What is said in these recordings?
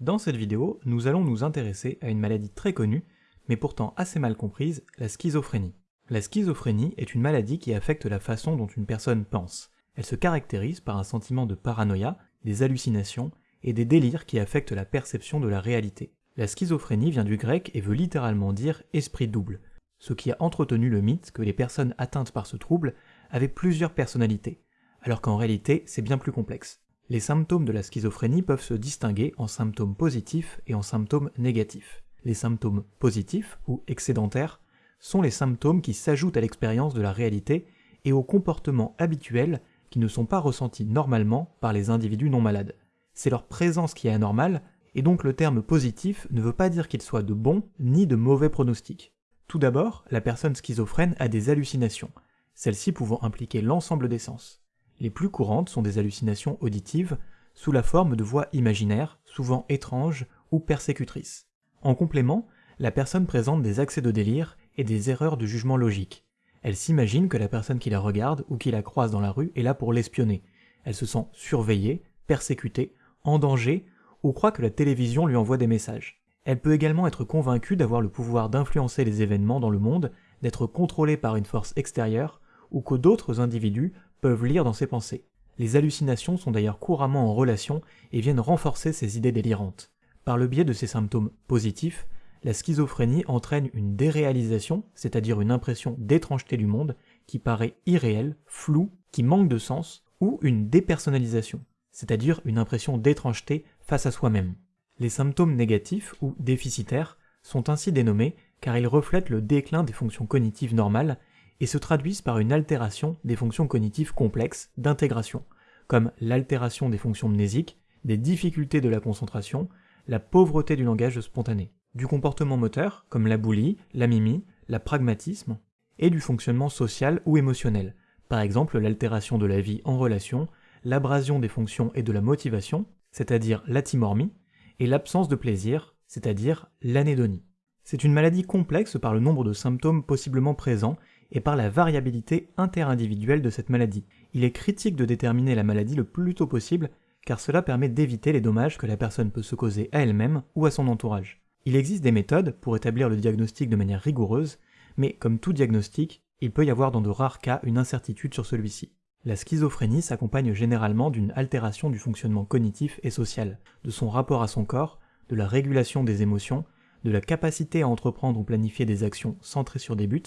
Dans cette vidéo, nous allons nous intéresser à une maladie très connue, mais pourtant assez mal comprise, la schizophrénie. La schizophrénie est une maladie qui affecte la façon dont une personne pense. Elle se caractérise par un sentiment de paranoïa, des hallucinations et des délires qui affectent la perception de la réalité. La schizophrénie vient du grec et veut littéralement dire esprit double, ce qui a entretenu le mythe que les personnes atteintes par ce trouble avaient plusieurs personnalités, alors qu'en réalité c'est bien plus complexe. Les symptômes de la schizophrénie peuvent se distinguer en symptômes positifs et en symptômes négatifs. Les symptômes positifs, ou excédentaires, sont les symptômes qui s'ajoutent à l'expérience de la réalité et aux comportements habituels qui ne sont pas ressentis normalement par les individus non malades. C'est leur présence qui est anormale, et donc le terme positif ne veut pas dire qu'il soit de bon ni de mauvais pronostic. Tout d'abord, la personne schizophrène a des hallucinations, celles-ci pouvant impliquer l'ensemble des sens. Les plus courantes sont des hallucinations auditives, sous la forme de voix imaginaires, souvent étranges ou persécutrices. En complément, la personne présente des accès de délire et des erreurs de jugement logique. Elle s'imagine que la personne qui la regarde ou qui la croise dans la rue est là pour l'espionner. Elle se sent surveillée, persécutée, en danger ou croit que la télévision lui envoie des messages. Elle peut également être convaincue d'avoir le pouvoir d'influencer les événements dans le monde, d'être contrôlée par une force extérieure, ou que d'autres individus peuvent lire dans ses pensées. Les hallucinations sont d'ailleurs couramment en relation et viennent renforcer ces idées délirantes. Par le biais de ces symptômes positifs, la schizophrénie entraîne une déréalisation, c'est-à-dire une impression d'étrangeté du monde qui paraît irréelle, floue, qui manque de sens, ou une dépersonnalisation, c'est-à-dire une impression d'étrangeté face à soi-même. Les symptômes négatifs ou déficitaires sont ainsi dénommés car ils reflètent le déclin des fonctions cognitives normales et se traduisent par une altération des fonctions cognitives complexes d'intégration, comme l'altération des fonctions mnésiques, des difficultés de la concentration, la pauvreté du langage spontané, du comportement moteur, comme la boulie, la mimie, la pragmatisme, et du fonctionnement social ou émotionnel, par exemple l'altération de la vie en relation, l'abrasion des fonctions et de la motivation, c'est-à-dire l'atimormie, et l'absence de plaisir, c'est-à-dire l'anédonie. C'est une maladie complexe par le nombre de symptômes possiblement présents et par la variabilité interindividuelle de cette maladie. Il est critique de déterminer la maladie le plus tôt possible car cela permet d'éviter les dommages que la personne peut se causer à elle-même ou à son entourage. Il existe des méthodes pour établir le diagnostic de manière rigoureuse, mais comme tout diagnostic, il peut y avoir dans de rares cas une incertitude sur celui-ci. La schizophrénie s'accompagne généralement d'une altération du fonctionnement cognitif et social, de son rapport à son corps, de la régulation des émotions, de la capacité à entreprendre ou planifier des actions centrées sur des buts,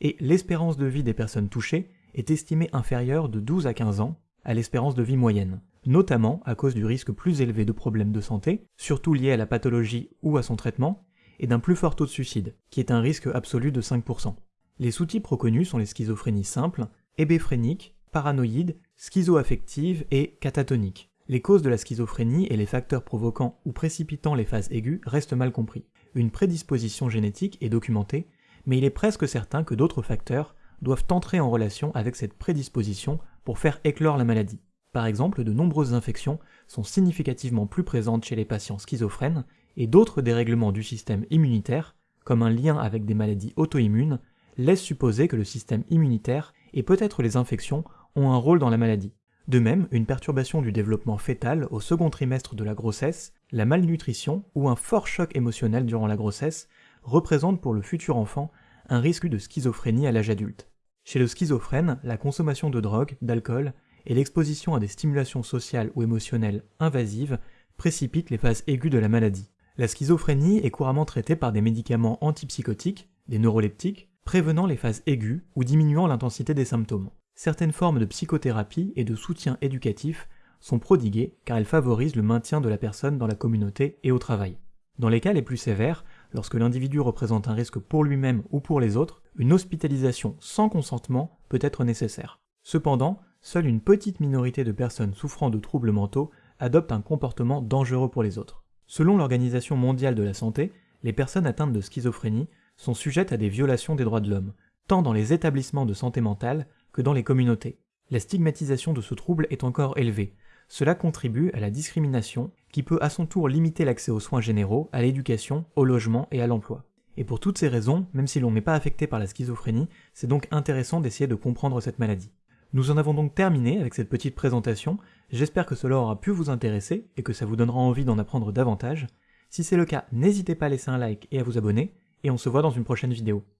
et l'espérance de vie des personnes touchées est estimée inférieure de 12 à 15 ans à l'espérance de vie moyenne, notamment à cause du risque plus élevé de problèmes de santé, surtout liés à la pathologie ou à son traitement, et d'un plus fort taux de suicide, qui est un risque absolu de 5%. Les sous-types reconnus sont les schizophrénies simples, hébéphréniques, paranoïdes, schizoaffectives et catatoniques. Les causes de la schizophrénie et les facteurs provoquant ou précipitant les phases aiguës restent mal compris. Une prédisposition génétique est documentée, mais il est presque certain que d'autres facteurs doivent entrer en relation avec cette prédisposition pour faire éclore la maladie. Par exemple, de nombreuses infections sont significativement plus présentes chez les patients schizophrènes et d'autres dérèglements du système immunitaire, comme un lien avec des maladies auto-immunes, laissent supposer que le système immunitaire et peut-être les infections ont un rôle dans la maladie. De même, une perturbation du développement fœtal au second trimestre de la grossesse, la malnutrition ou un fort choc émotionnel durant la grossesse représentent pour le futur enfant un risque de schizophrénie à l'âge adulte. Chez le schizophrène, la consommation de drogue, d'alcool et l'exposition à des stimulations sociales ou émotionnelles invasives précipitent les phases aiguës de la maladie. La schizophrénie est couramment traitée par des médicaments antipsychotiques, des neuroleptiques, prévenant les phases aiguës ou diminuant l'intensité des symptômes. Certaines formes de psychothérapie et de soutien éducatif sont prodiguées car elles favorisent le maintien de la personne dans la communauté et au travail. Dans les cas les plus sévères, lorsque l'individu représente un risque pour lui-même ou pour les autres, une hospitalisation sans consentement peut être nécessaire. Cependant, seule une petite minorité de personnes souffrant de troubles mentaux adoptent un comportement dangereux pour les autres. Selon l'Organisation mondiale de la santé, les personnes atteintes de schizophrénie sont sujettes à des violations des droits de l'homme, tant dans les établissements de santé mentale que dans les communautés. La stigmatisation de ce trouble est encore élevée. Cela contribue à la discrimination qui peut à son tour limiter l'accès aux soins généraux, à l'éducation, au logement et à l'emploi. Et pour toutes ces raisons, même si l'on n'est pas affecté par la schizophrénie, c'est donc intéressant d'essayer de comprendre cette maladie. Nous en avons donc terminé avec cette petite présentation, j'espère que cela aura pu vous intéresser et que ça vous donnera envie d'en apprendre davantage. Si c'est le cas, n'hésitez pas à laisser un like et à vous abonner, et on se voit dans une prochaine vidéo.